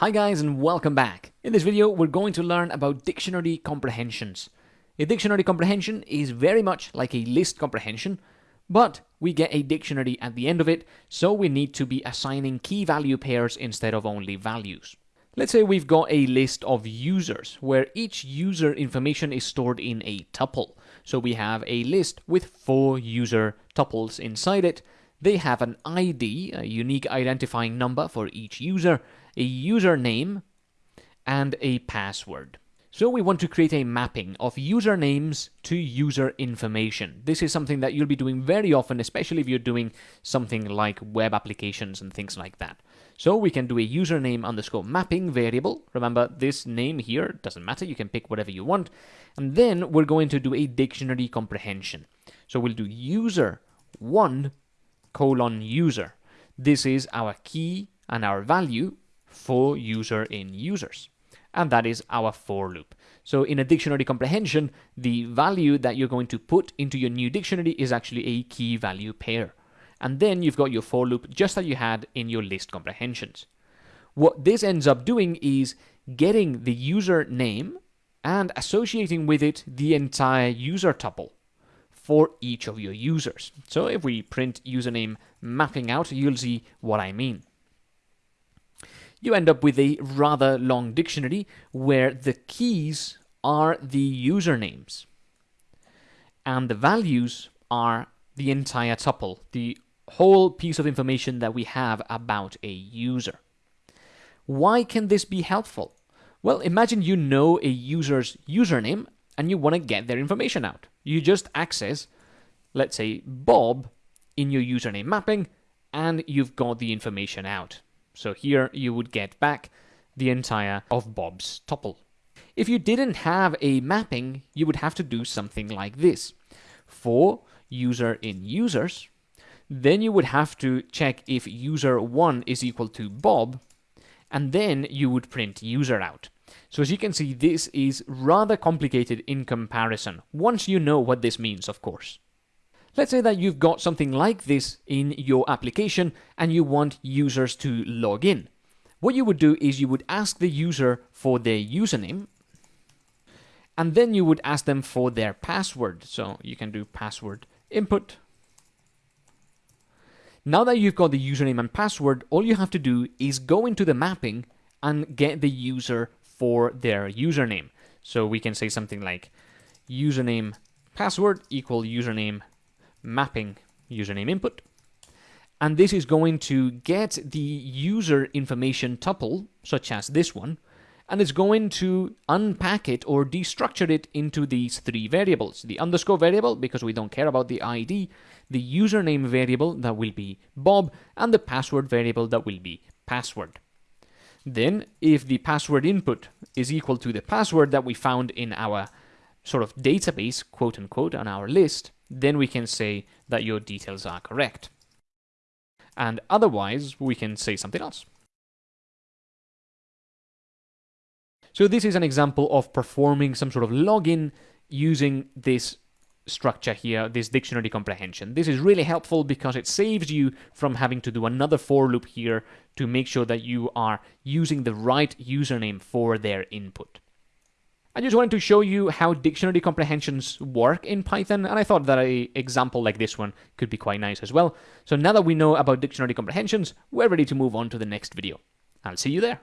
Hi guys and welcome back. In this video we're going to learn about dictionary comprehensions. A dictionary comprehension is very much like a list comprehension, but we get a dictionary at the end of it, so we need to be assigning key value pairs instead of only values. Let's say we've got a list of users, where each user information is stored in a tuple. So we have a list with four user tuples inside it. They have an ID, a unique identifying number for each user, a username, and a password. So we want to create a mapping of usernames to user information. This is something that you'll be doing very often, especially if you're doing something like web applications and things like that. So we can do a username underscore mapping variable. Remember, this name here doesn't matter. You can pick whatever you want. And then we're going to do a dictionary comprehension. So we'll do user one colon user. This is our key and our value for user in users. And that is our for loop. So in a dictionary comprehension, the value that you're going to put into your new dictionary is actually a key value pair. And then you've got your for loop just like you had in your list comprehensions. What this ends up doing is getting the user name and associating with it the entire user tuple for each of your users. So if we print username mapping out, you'll see what I mean you end up with a rather long dictionary where the keys are the usernames and the values are the entire tuple, the whole piece of information that we have about a user. Why can this be helpful? Well, imagine you know a user's username and you want to get their information out. You just access, let's say, Bob in your username mapping, and you've got the information out. So here you would get back the entire of Bob's tuple. If you didn't have a mapping, you would have to do something like this. For user in users, then you would have to check if user1 is equal to Bob, and then you would print user out. So as you can see, this is rather complicated in comparison, once you know what this means, of course. Let's say that you've got something like this in your application and you want users to log in. What you would do is you would ask the user for their username and then you would ask them for their password. So you can do password input. Now that you've got the username and password, all you have to do is go into the mapping and get the user for their username. So we can say something like username password equal username mapping username input. And this is going to get the user information tuple, such as this one, and it's going to unpack it or destructure it into these three variables. The underscore variable, because we don't care about the ID, the username variable that will be Bob, and the password variable that will be password. Then, if the password input is equal to the password that we found in our sort of database, quote unquote, on our list, then we can say that your details are correct. And otherwise, we can say something else. So this is an example of performing some sort of login using this structure here, this dictionary comprehension. This is really helpful because it saves you from having to do another for loop here to make sure that you are using the right username for their input. I just wanted to show you how dictionary comprehensions work in Python, and I thought that an example like this one could be quite nice as well. So now that we know about dictionary comprehensions, we're ready to move on to the next video. I'll see you there.